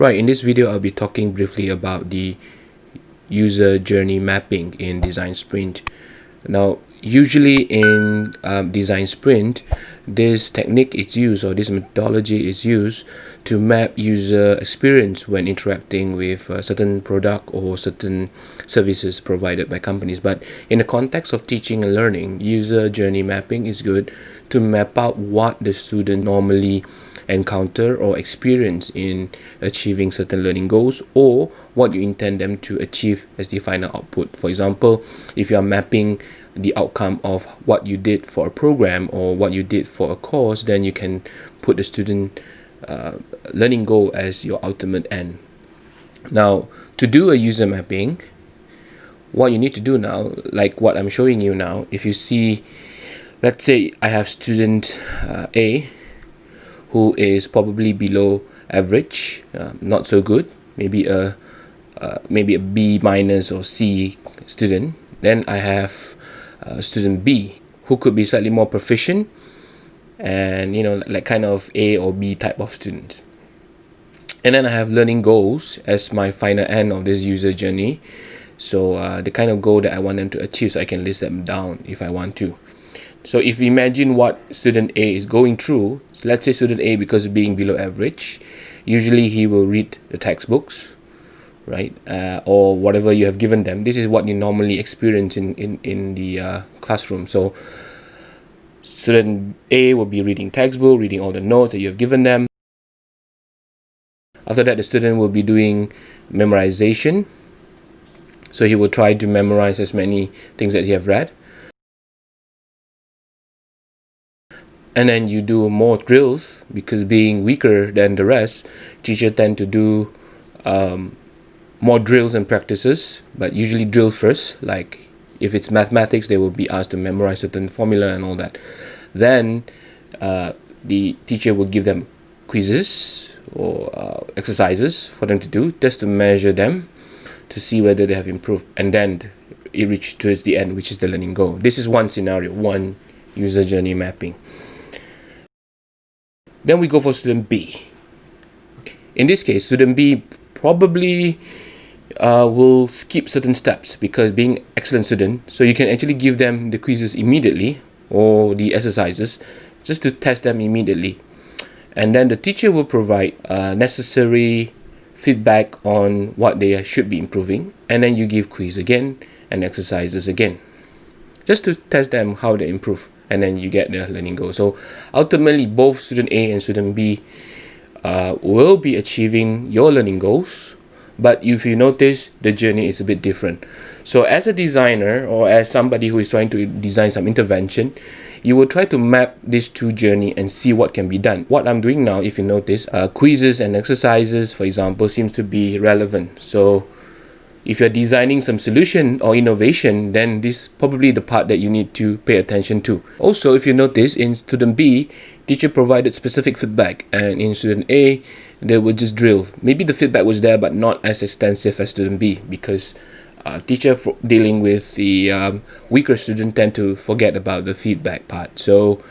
Right, in this video I'll be talking briefly about the user journey mapping in Design Sprint. Now, usually in um, Design Sprint, this technique is used or this methodology is used to map user experience when interacting with a certain product or certain services provided by companies. But in the context of teaching and learning, user journey mapping is good to map out what the student normally encounter or experience in achieving certain learning goals or what you intend them to achieve as the final output. For example, if you are mapping the outcome of what you did for a program or what you did for a course, then you can put the student uh, learning goal as your ultimate end. Now, to do a user mapping, what you need to do now, like what I'm showing you now, if you see, let's say I have student uh, A who is probably below average, uh, not so good, maybe a uh, maybe a B minus or C student. Then I have uh, student B who could be slightly more proficient and you know like kind of A or B type of student. And then I have learning goals as my final end of this user journey. So uh, the kind of goal that I want them to achieve so I can list them down if I want to. So if we imagine what student A is going through, so let's say student A because of being below average, usually he will read the textbooks, right? Uh, or whatever you have given them. This is what you normally experience in, in, in the uh, classroom. So student A will be reading textbook, reading all the notes that you have given them. After that, the student will be doing memorization. So he will try to memorize as many things that he have read. And then you do more drills because being weaker than the rest teacher tend to do um, more drills and practices but usually drill first. Like if it's mathematics they will be asked to memorize certain formula and all that. Then uh, the teacher will give them quizzes or uh, exercises for them to do just to measure them to see whether they have improved and then it reaches towards the end which is the learning goal. This is one scenario one user journey mapping then we go for student B. In this case, student B probably uh, will skip certain steps because being excellent student, so you can actually give them the quizzes immediately or the exercises just to test them immediately. And then the teacher will provide uh, necessary feedback on what they should be improving. And then you give quiz again and exercises again just to test them how they improve and then you get the learning goal. So ultimately, both student A and student B uh, will be achieving your learning goals. But if you notice, the journey is a bit different. So as a designer or as somebody who is trying to design some intervention, you will try to map these two journey and see what can be done. What I'm doing now, if you notice, uh, quizzes and exercises, for example, seems to be relevant. So if you're designing some solution or innovation, then this is probably the part that you need to pay attention to. Also, if you notice in student B, teacher provided specific feedback and in student A, they would just drill. Maybe the feedback was there but not as extensive as student B because uh, teacher dealing with the um, weaker student tend to forget about the feedback part. So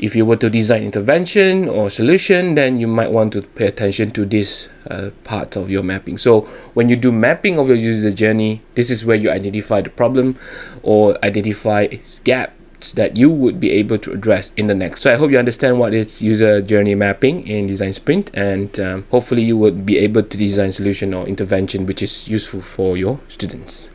if you were to design intervention or solution, then you might want to pay attention to this uh, part of your mapping. So when you do mapping of your user journey, this is where you identify the problem or identify gaps that you would be able to address in the next. So I hope you understand what is user journey mapping in Design Sprint and um, hopefully you would be able to design solution or intervention which is useful for your students.